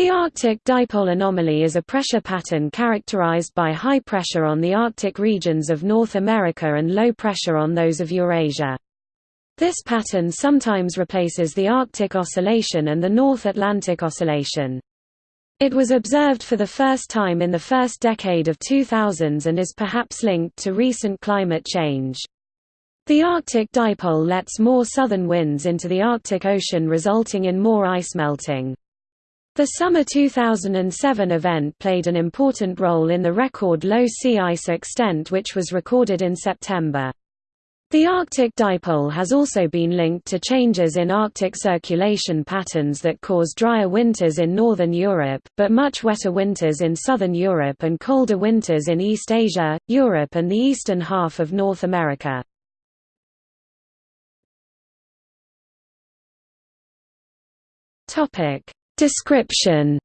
The Arctic dipole anomaly is a pressure pattern characterized by high pressure on the Arctic regions of North America and low pressure on those of Eurasia. This pattern sometimes replaces the Arctic Oscillation and the North Atlantic Oscillation. It was observed for the first time in the first decade of 2000s and is perhaps linked to recent climate change. The Arctic dipole lets more southern winds into the Arctic Ocean resulting in more ice melting. The summer 2007 event played an important role in the record low sea ice extent which was recorded in September. The Arctic dipole has also been linked to changes in Arctic circulation patterns that cause drier winters in northern Europe, but much wetter winters in southern Europe and colder winters in East Asia, Europe and the eastern half of North America. Description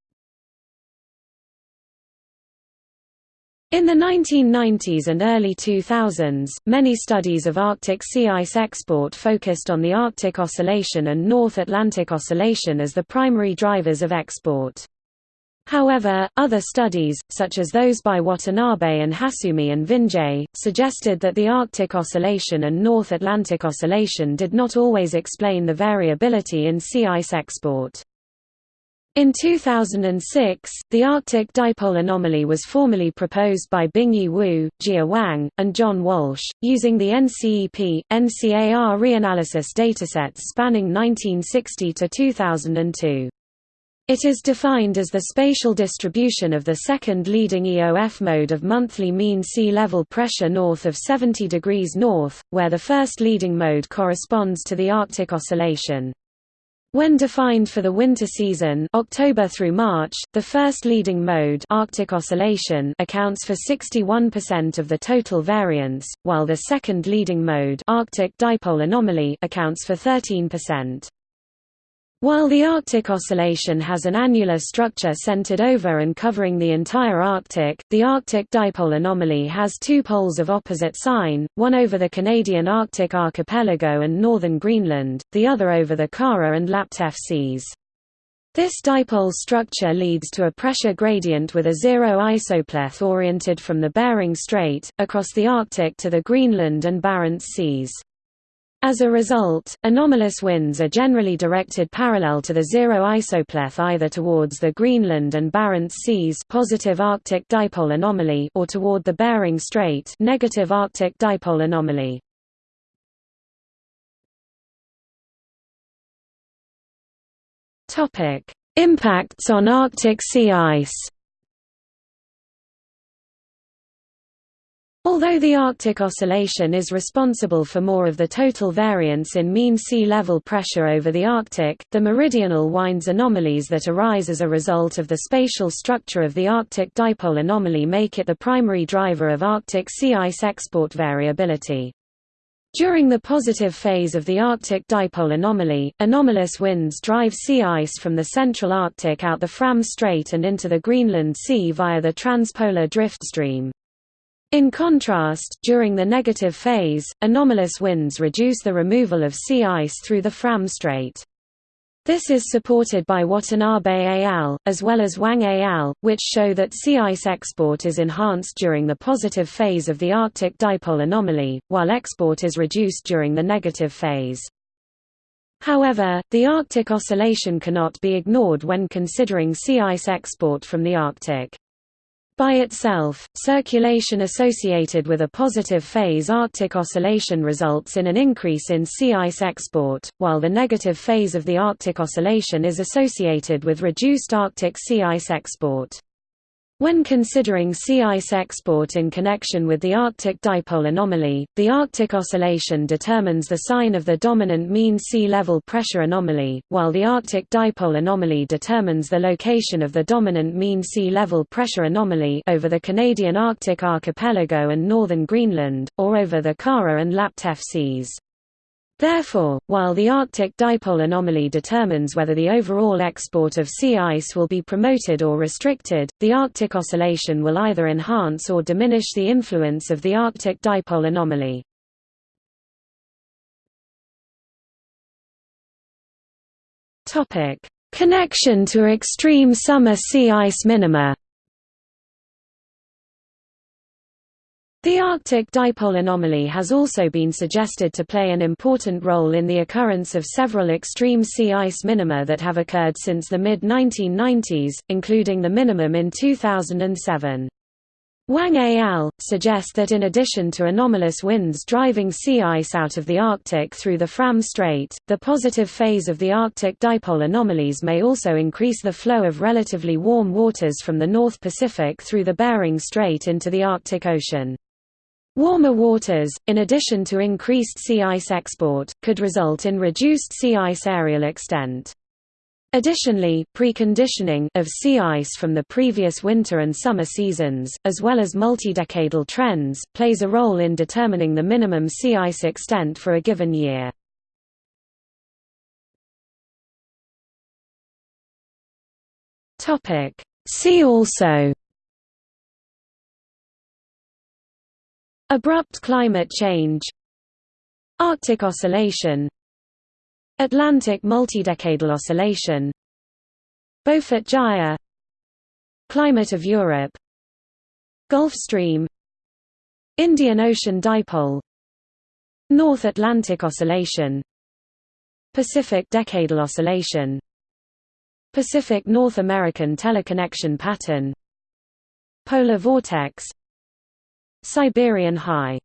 In the 1990s and early 2000s, many studies of Arctic sea ice export focused on the Arctic Oscillation and North Atlantic Oscillation as the primary drivers of export. However, other studies, such as those by Watanabe and Hasumi and Vinje, suggested that the Arctic Oscillation and North Atlantic Oscillation did not always explain the variability in sea ice export. In 2006, the Arctic dipole anomaly was formally proposed by Bingyi Wu, Jia Wang, and John Walsh, using the NCEP, NCAR reanalysis datasets spanning 1960 to 2002. It is defined as the spatial distribution of the second leading EOF mode of monthly mean sea level pressure north of 70 degrees north, where the first leading mode corresponds to the Arctic Oscillation. When defined for the winter season October through March, the first leading mode Arctic Oscillation accounts for 61% of the total variance, while the second leading mode Arctic Dipole Anomaly accounts for 13%. While the Arctic Oscillation has an annular structure centered over and covering the entire Arctic, the Arctic dipole anomaly has two poles of opposite sign, one over the Canadian Arctic archipelago and northern Greenland, the other over the Kara and Laptev seas. This dipole structure leads to a pressure gradient with a zero isopleth oriented from the Bering Strait, across the Arctic to the Greenland and Barents Seas. As a result, anomalous winds are generally directed parallel to the zero isopleth either towards the Greenland and Barents Seas positive Arctic dipole anomaly or toward the Bering Strait negative Arctic dipole anomaly. Impacts on Arctic sea ice. Although the Arctic Oscillation is responsible for more of the total variance in mean sea level pressure over the Arctic, the meridional winds anomalies that arise as a result of the spatial structure of the Arctic dipole anomaly make it the primary driver of Arctic sea ice export variability. During the positive phase of the Arctic dipole anomaly, anomalous winds drive sea ice from the central Arctic out the Fram Strait and into the Greenland Sea via the transpolar drift stream. In contrast, during the negative phase, anomalous winds reduce the removal of sea ice through the Fram Strait. This is supported by Watanabe al., as well as Wang al., which show that sea ice export is enhanced during the positive phase of the Arctic dipole anomaly, while export is reduced during the negative phase. However, the Arctic Oscillation cannot be ignored when considering sea ice export from the Arctic. By itself, circulation associated with a positive phase Arctic oscillation results in an increase in sea ice export, while the negative phase of the Arctic oscillation is associated with reduced Arctic sea ice export. When considering sea ice export in connection with the Arctic dipole anomaly, the Arctic oscillation determines the sign of the dominant mean sea level pressure anomaly, while the Arctic dipole anomaly determines the location of the dominant mean sea level pressure anomaly over the Canadian Arctic archipelago and northern Greenland, or over the Kara and Laptev seas. Therefore, while the Arctic dipole anomaly determines whether the overall export of sea ice will be promoted or restricted, the Arctic oscillation will either enhance or diminish the influence of the Arctic dipole anomaly. Connection to extreme summer sea ice minima The Arctic dipole anomaly has also been suggested to play an important role in the occurrence of several extreme sea ice minima that have occurred since the mid-1990s, including the minimum in 2007. Wang et al. suggest that in addition to anomalous winds driving sea ice out of the Arctic through the Fram Strait, the positive phase of the Arctic dipole anomalies may also increase the flow of relatively warm waters from the North Pacific through the Bering Strait into the Arctic Ocean. Warmer waters, in addition to increased sea ice export, could result in reduced sea ice areal extent. Additionally, preconditioning of sea ice from the previous winter and summer seasons, as well as multi-decadal trends, plays a role in determining the minimum sea ice extent for a given year. See also Abrupt climate change. Arctic oscillation. Atlantic multidecadal oscillation. Beaufort gyre Climate of Europe. Gulf Stream. Indian Ocean dipole. North Atlantic oscillation. Pacific decadal oscillation. Pacific North American teleconnection pattern. Polar vortex Siberian high